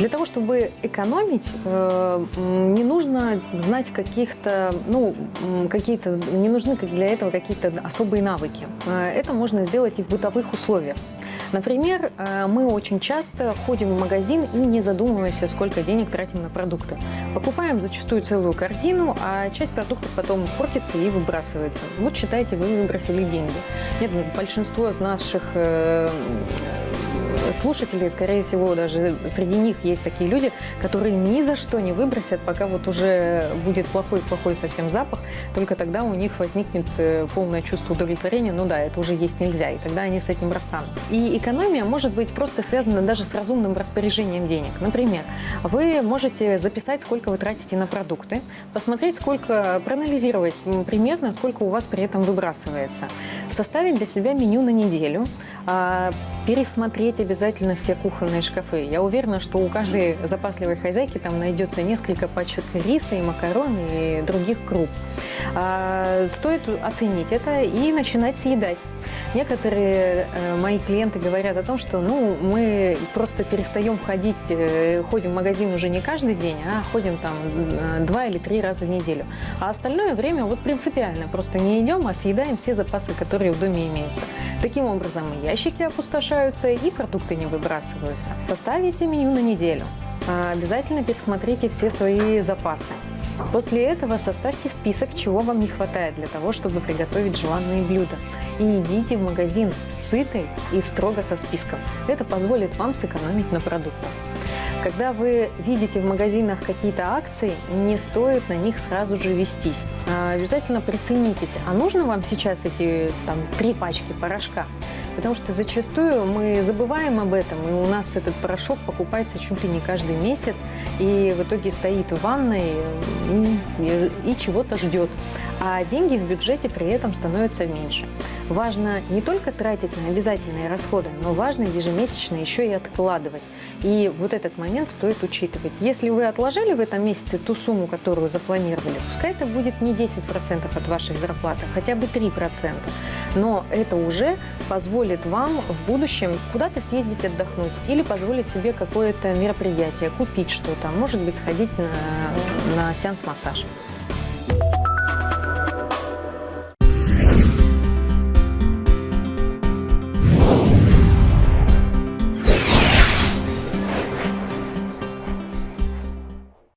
Для того, чтобы экономить, э, не нужно знать каких-то, ну, какие-то, не нужны для этого какие-то особые навыки. Э, Это можно сделать и в бытовых условиях. Например, э, мы очень часто ходим в магазин и не задумываемся, сколько денег тратим на продукты. Покупаем зачастую целую корзину, а часть продуктов потом портится и выбрасывается. Вот считайте, вы выбросили деньги. Нет, большинство из наших слушателей, скорее всего, даже среди них есть такие люди, которые ни за что не выбросят, пока вот уже будет плохой-плохой совсем запах, только тогда у них возникнет э, полное чувство удовлетворения, ну да, это уже есть нельзя, и тогда они с этим расстанутся. И экономия может быть просто связана даже с разумным распоряжением денег. Например, вы можете записать, сколько вы тратите на продукты, посмотреть, сколько, проанализировать примерно, сколько у вас при этом выбрасывается, составить для себя меню на неделю, пересмотреть обязательно все кухонные шкафы. Я уверена, что у каждой запасливой хозяйки там найдется несколько пачек риса и макарон и других круп. А, Стоит оценить это и начинать съедать. Некоторые э, мои клиенты говорят о том, что ну, мы просто перестаем ходить, э, ходим в магазин уже не каждый день, а ходим там э, два или три раза в неделю. А остальное время вот принципиально просто не идем, а съедаем все запасы, которые в доме имеются. Таким образом и ящики опустошаются, и продукты не выбрасываются. Составите меню на неделю. А, Обязательно пересмотрите все свои запасы. После этого составьте список, чего вам не хватает для того, чтобы приготовить желанные блюда. И идите в магазин сытой и строго со списком. Это позволит вам сэкономить на продуктах. Когда вы видите в магазинах какие-то акции, не стоит на них сразу же вестись. А, Обязательно приценитесь, а нужно вам сейчас эти там, три пачки порошка? Потому что зачастую мы забываем об этом, и у нас этот порошок покупается чуть ли не каждый месяц, и в итоге стоит в ванной и, и чего-то ждет. А деньги в бюджете при этом становятся меньше. Важно не только тратить на обязательные расходы, но важно ежемесячно еще и откладывать. И вот этот момент стоит учитывать. Если вы отложили в этом месяце ту сумму, которую запланировали, пускай это будет не 10% от вашей зарплаты, хотя бы 3%. Но это уже позволит вам в будущем куда-то съездить отдохнуть или позволить себе какое-то мероприятие, купить что-то, может быть, сходить на, на сеанс массажа.